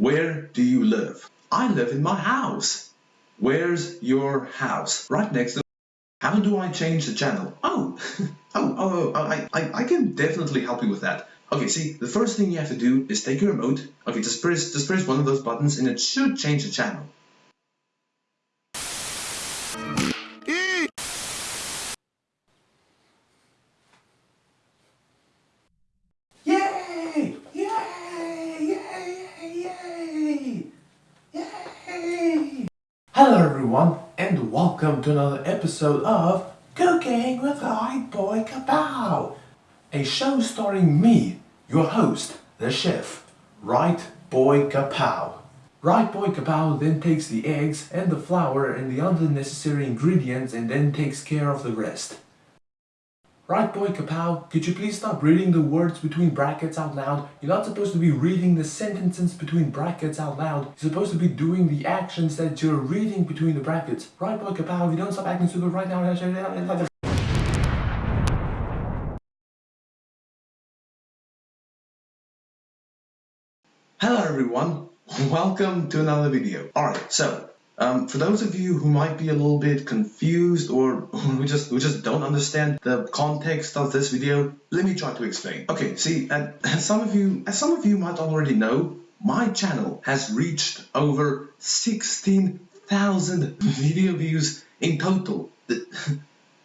Where do you live? I live in my house. Where's your house? Right next to how do I change the channel? Oh, oh, oh, oh I, I, I can definitely help you with that. Okay, see, the first thing you have to do is take your remote. Okay, just press, just press one of those buttons and it should change the channel. Hello everyone and welcome to another episode of Cooking with Right Boy Kapow! A show starring me, your host, the chef, Right Boy Kapow. Right Boy Kapow then takes the eggs and the flour and the other necessary ingredients and then takes care of the rest. Right boy Kapow, could you please stop reading the words between brackets out loud? You're not supposed to be reading the sentences between brackets out loud. You're supposed to be doing the actions that you're reading between the brackets. Right boy Kapow, if you don't stop acting stupid right now, Hello everyone, welcome to another video. Alright, so um, for those of you who might be a little bit confused or who just who just don't understand the context of this video, let me try to explain. Okay, see, as some of you as some of you might already know, my channel has reached over 16,000 video views in total.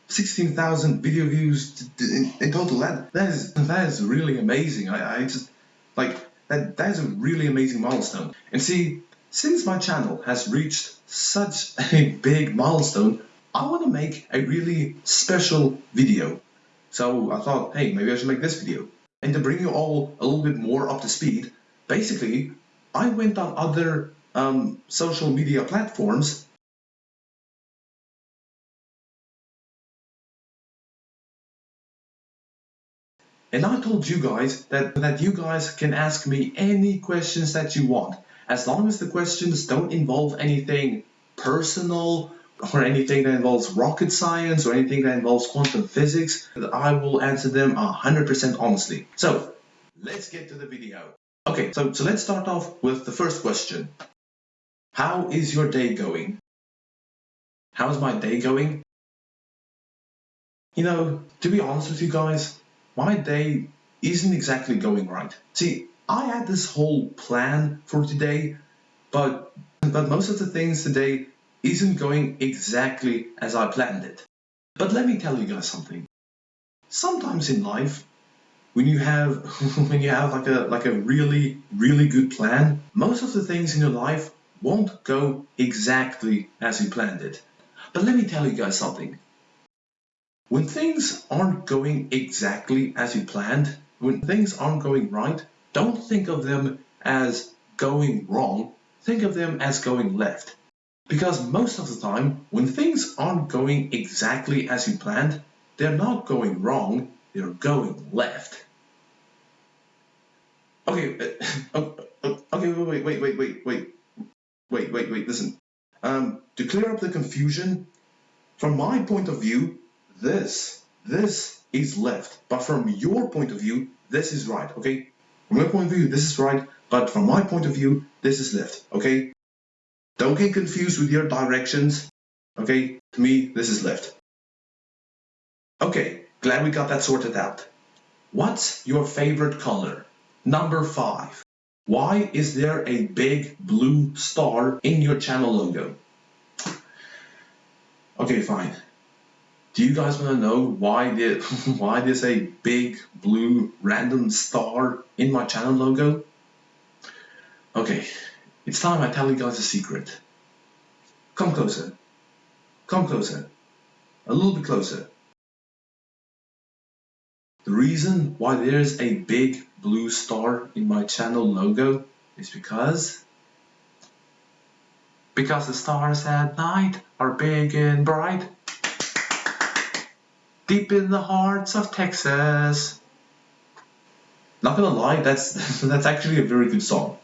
16,000 video views in, in, total. That that is that is really amazing. I, I just like that that is a really amazing milestone. And see, since my channel has reached such a big milestone, I want to make a really special video. So I thought, hey, maybe I should make this video. And to bring you all a little bit more up to speed, basically, I went on other um, social media platforms And I told you guys that, that you guys can ask me any questions that you want. As long as the questions don't involve anything personal or anything that involves rocket science or anything that involves quantum physics, I will answer them 100% honestly. So let's get to the video. Okay, so, so let's start off with the first question. How is your day going? How's my day going? You know, to be honest with you guys, my day isn't exactly going right. See, I had this whole plan for today, but but most of the things today isn't going exactly as I planned it. But let me tell you guys something. Sometimes in life, when you have when you have like a like a really really good plan, most of the things in your life won't go exactly as you planned it. But let me tell you guys something. When things aren't going exactly as you planned, when things aren't going right, don't think of them as going wrong, think of them as going left. Because most of the time, when things aren't going exactly as you planned, they're not going wrong, they're going left. Okay, uh, okay, wait, wait, wait, wait, wait, wait, wait, wait, listen. Um, to clear up the confusion, from my point of view, this, this is left. But from your point of view, this is right, okay? From my point of view, this is right, but from my point of view, this is left, okay? Don't get confused with your directions, okay? To me, this is left. Okay, glad we got that sorted out. What's your favorite color? Number five. Why is there a big blue star in your channel logo? Okay, fine. Do you guys want to know why there, why there's a big blue random star in my channel logo? Okay, it's time I tell you guys a secret. Come closer. Come closer. A little bit closer. The reason why there's a big blue star in my channel logo is because because the stars at night are big and bright deep in the hearts of Texas. Not gonna lie, that's that's actually a very good song.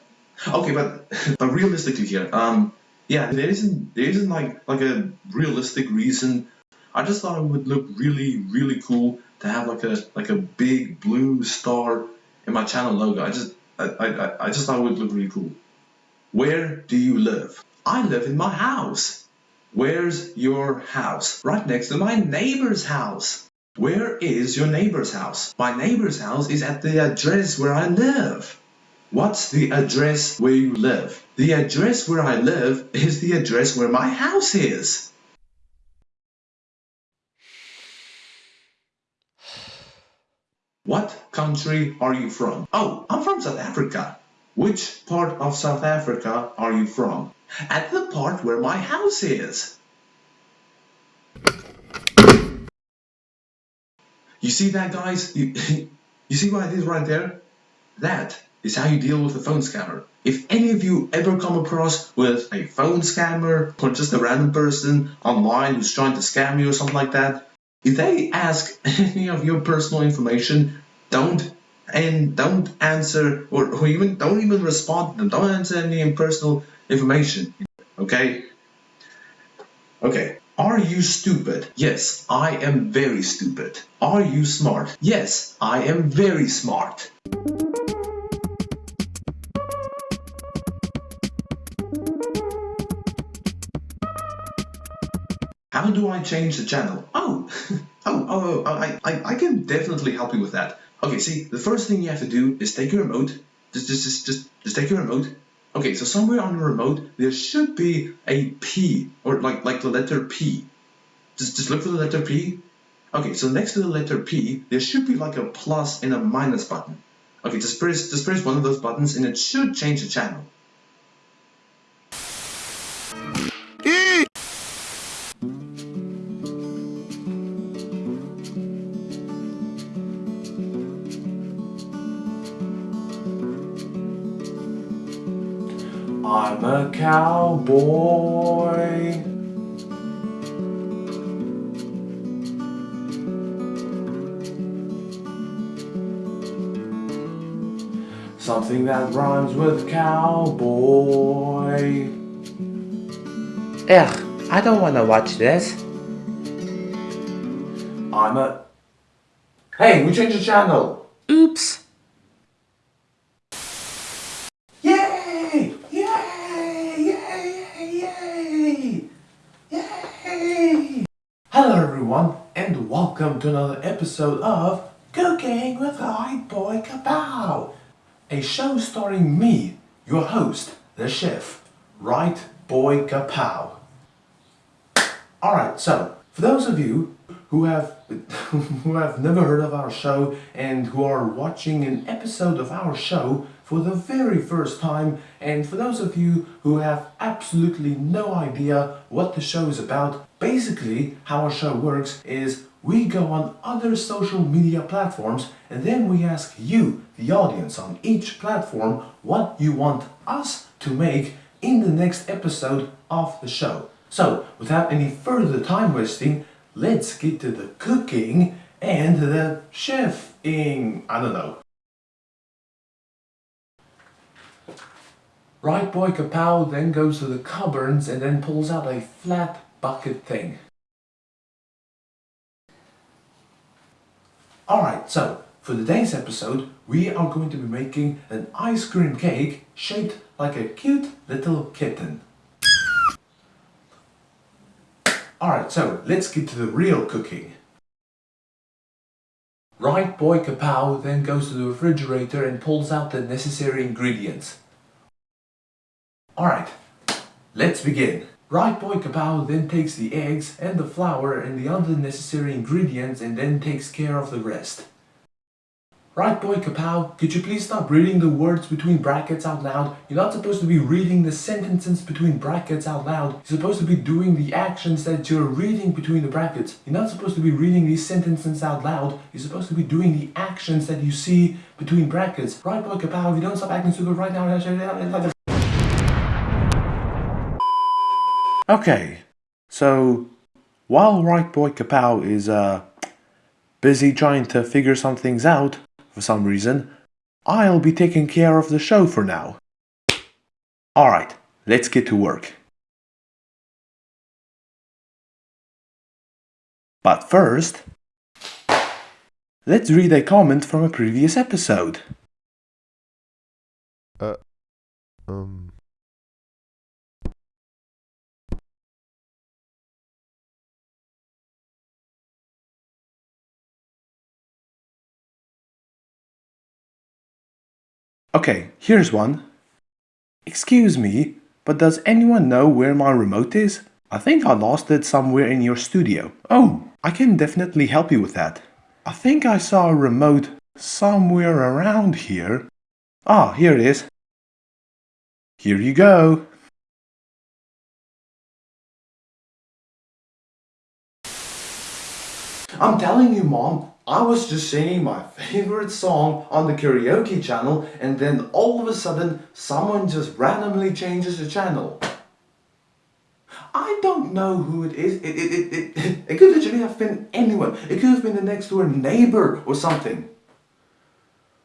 Okay, but but realistically here, um, yeah, there isn't there isn't like like a realistic reason. I just thought it would look really really cool to have like a like a big blue star in my channel logo. I just I I, I just thought it would look really cool. Where do you live? I live in my house. Where's your house? Right next to my neighbor's house. Where is your neighbor's house? My neighbor's house is at the address where I live. What's the address where you live? The address where I live is the address where my house is. What country are you from? Oh, I'm from South Africa. Which part of South Africa are you from? At the part where my house is. You see that, guys? You, you see what I did right there? That is how you deal with a phone scammer. If any of you ever come across with a phone scammer or just a random person online who's trying to scam you or something like that, if they ask any of your personal information, don't and don't answer or, or even don't even respond to them. Don't answer any personal information. Okay? Okay. Are you stupid? Yes, I am very stupid. Are you smart? Yes, I am very smart. How do I change the channel? Oh, oh, oh, oh I, I, I can definitely help you with that. Okay, see, the first thing you have to do is take your remote. Just, just, just, just, just take your remote. Okay, so somewhere on the remote there should be a P or like like the letter P. Just, just look for the letter P. Okay, so next to the letter P there should be like a plus and a minus button. Okay, just press, just press one of those buttons and it should change the channel. I'm a cowboy. Something that rhymes with cowboy. Ugh, I don't wanna watch this. I'm a. Hey, we changed the channel. Oops. Yay! Yay! Yay! Yay! Hello, everyone, and welcome to another episode of Cooking with Right Boy Kapow, a show starring me, your host, the chef, Right Boy Kapow. Alright, so for those of you who have who have never heard of our show and who are watching an episode of our show for the very first time. And for those of you who have absolutely no idea what the show is about basically how our show works is we go on other social media platforms and then we ask you the audience on each platform what you want us to make in the next episode of the show. So, without any further time wasting, let's get to the cooking and the chefing. I don't know. Right boy Kapow then goes to the cupboards and then pulls out a flat bucket thing. Alright, so for today's episode we are going to be making an ice cream cake shaped like a cute little kitten. Alright, so let's get to the real cooking. Right boy Kapow then goes to the refrigerator and pulls out the necessary ingredients. Alright, let's begin. Right boy Kapow then takes the eggs and the flour and the other necessary ingredients and then takes care of the rest. Right boy Kapow, could you please stop reading the words between brackets out loud? You're not supposed to be reading the sentences between brackets out loud. You're supposed to be doing the actions that you're reading between the brackets. You're not supposed to be reading these sentences out loud. You're supposed to be doing the actions that you see between brackets. Right boy Kapow, if you don't stop acting stupid right now... Okay, so while Right Boy Kapow is uh, busy trying to figure some things out, for some reason, I'll be taking care of the show for now. Alright, let's get to work. But first, let's read a comment from a previous episode. Uh, um, Okay, here's one. Excuse me, but does anyone know where my remote is? I think I lost it somewhere in your studio. Oh, I can definitely help you with that. I think I saw a remote somewhere around here. Ah, here it is. Here you go. I'm telling you, Mom, I was just singing my favorite song on the karaoke channel and then all of a sudden someone just randomly changes the channel. I don't know who it is. It, it, it, it, it could literally have been anyone. It could have been the next door neighbor or something.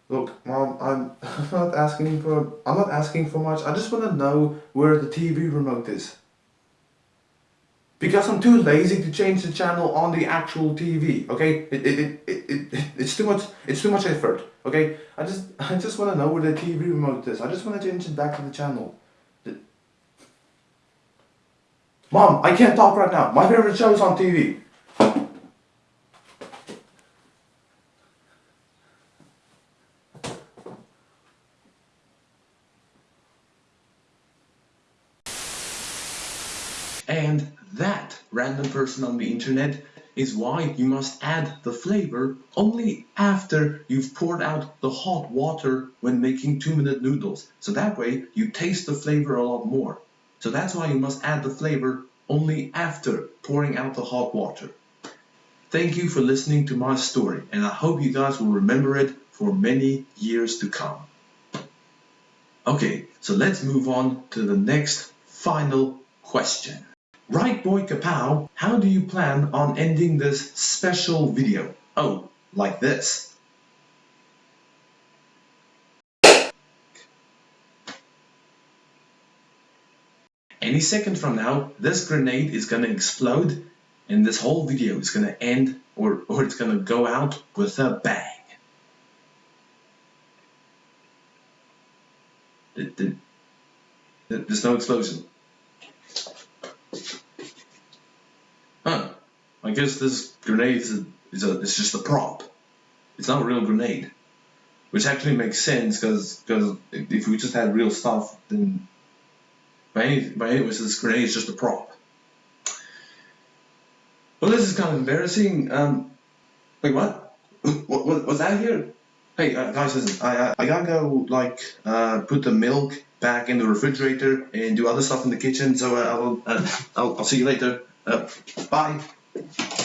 Look, Mom, I'm not asking for I'm not asking for much. I just want to know where the TV remote is. Because I'm too lazy to change the channel on the actual TV, okay? It, it, it, it, it, it's too much it's too much effort, okay? I just I just want to know where the TV remote is. I just want to change it back to the channel. The- Mom, I can't talk right now. My favorite show is on TV. And that random person on the internet is why you must add the flavor only after you've poured out the hot water when making 2 minute noodles. So that way you taste the flavor a lot more. So that's why you must add the flavor only after pouring out the hot water. Thank you for listening to my story and I hope you guys will remember it for many years to come. Okay, so let's move on to the next final question. Right boy Kapow, how do you plan on ending this special video? Oh, like this. Any second from now, this grenade is gonna explode and this whole video is gonna end or, or it's gonna go out with a bang. There's no explosion. I guess this grenade is a, is a just a prop. It's not a real grenade. Which actually makes sense because if we just had real stuff then by any by this grenade is just a prop. Well this is kind of embarrassing. Um wait what? What, what was that here? Hey uh, guys listen, I, I I gotta go like uh put the milk back in the refrigerator and do other stuff in the kitchen so uh, I'll, uh, I'll I'll see you later. Uh, bye. Thank you.